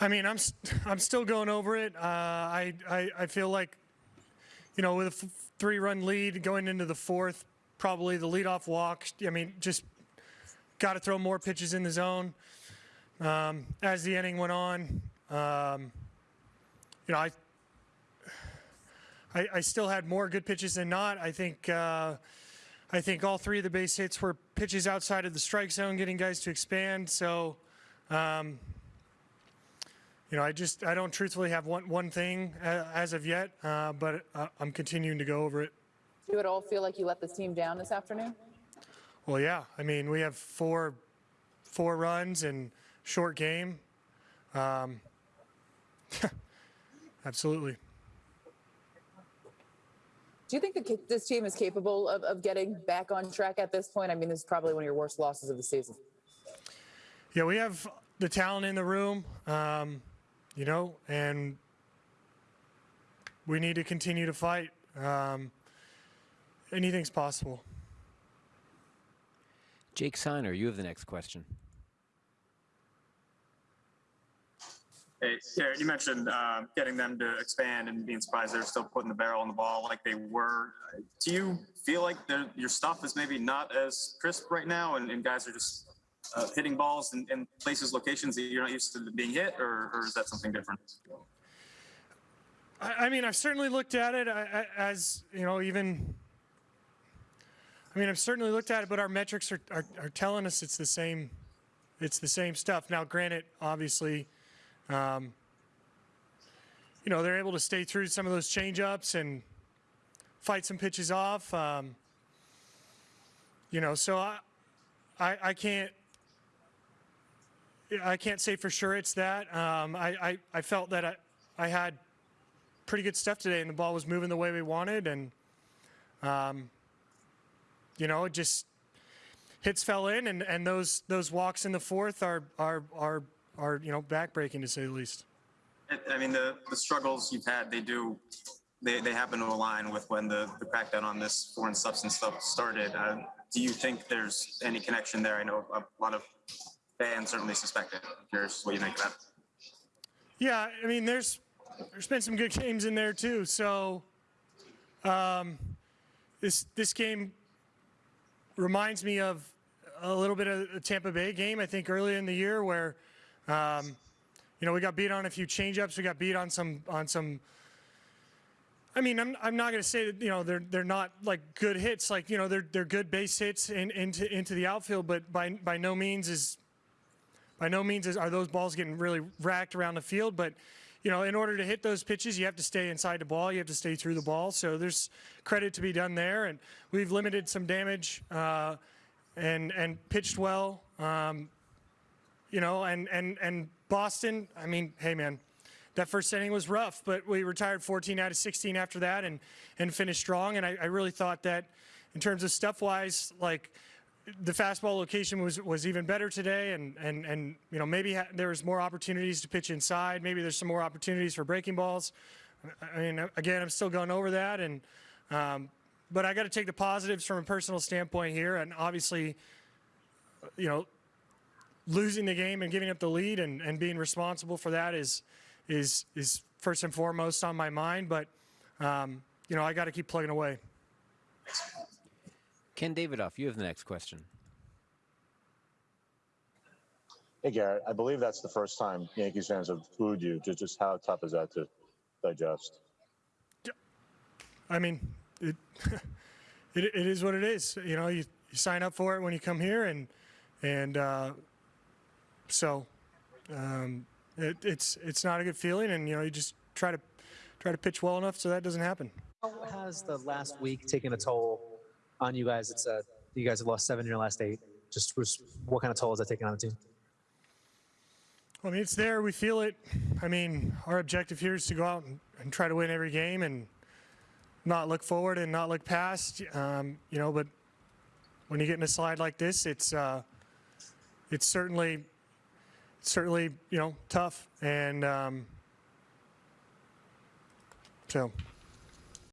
I mean, I'm I'm still going over it. Uh, I, I I feel like, you know, with a three-run lead going into the fourth, probably the leadoff walk. I mean, just got to throw more pitches in the zone. Um, as the inning went on, um, you know, I, I I still had more good pitches than not. I think. Uh, I think all three of the base hits were pitches outside of the strike zone, getting guys to expand. So, um, you know, I just I don't truthfully have one one thing uh, as of yet, uh, but uh, I'm continuing to go over it. Do you at all feel like you let this team down this afternoon? Well, yeah. I mean, we have four four runs and short game. Um, absolutely. Do you think that this team is capable of, of getting back on track at this point? I mean, this is probably one of your worst losses of the season. Yeah, we have the talent in the room, um, you know, and we need to continue to fight. Um, anything's possible. Jake Seiner, you have the next question. Hey, Gerrit, you mentioned uh, getting them to expand and being surprised they're still putting the barrel on the ball like they were. Do you feel like your stuff is maybe not as crisp right now and, and guys are just uh, hitting balls in, in places, locations that you're not used to being hit, or, or is that something different? I, I mean, I've certainly looked at it as, you know, even. I mean, I've certainly looked at it, but our metrics are, are, are telling us it's the same. It's the same stuff. Now, granted, obviously, um, you know, they're able to stay through some of those changeups and fight some pitches off. Um, you know, so I, I, I can't. I can't say for sure it's that. Um, I, I, I felt that I, I had pretty good stuff today, and the ball was moving the way we wanted, and um, you know, it just hits fell in, and, and those those walks in the fourth are are are are you know backbreaking to say the least. I- I mean, the, the struggles you've had, they do, they, they happen to align with when the, the crackdown on this foreign substance stuff started. Uh, do you think there's any connection there? I know a lot of fans certainly suspect it. I'm curious what you think of that. Yeah, I mean, there's there's been some good games in there too. So um, this this game reminds me of a little bit of the Tampa Bay game. I think early in the year where um, you know we got beat on a few changeups. We got beat on some on some. I mean, I'm, I'm not going to say that you know they're they're not like good hits, like you know they're they're good base hits in, into into the outfield, but by by no means is by no means is, are those balls getting really racked around the field, but you know, in order to hit those pitches, you have to stay inside the ball. You have to stay through the ball. So there's credit to be done there, and we've limited some damage uh, and and pitched well. Um, you know, and and and Boston. I mean, hey man, that first inning was rough, but we retired 14 out of 16 after that, and and finished strong. And I, I really thought that, in terms of stuff wise, like the fastball location was was even better today, and and and you know maybe ha- there was more opportunities to pitch inside. Maybe there's some more opportunities for breaking balls. I mean, again, I'm still going over that, and um, but I got to take the positives from a personal standpoint here, and obviously, you know, losing the game and giving up the lead and, and being responsible for that is is is first and foremost on my mind. But um, you know, I got to keep plugging away. Ken Davidoff, you have the next question. Hey, Gerrit, I believe that's the first time Yankees fans have booed you. Just, just how tough is that to digest? I mean, it, it it is what it is. You know, you, you sign up for it when you come here, and and uh, so um, it, it's it's not a good feeling, and you know, you just try to try to pitch well enough so that doesn't happen. How has the last week taken a toll on you guys? It's uh, you guys have lost seven in your last eight. Just what kind of toll is that taking on the team? I mean, it's there. We feel it. I mean, our objective here is to go out and, and try to win every game and not look forward and not look past. Um, you know, but when you get in a slide like this, it's uh, it's certainly certainly you know tough and um, so.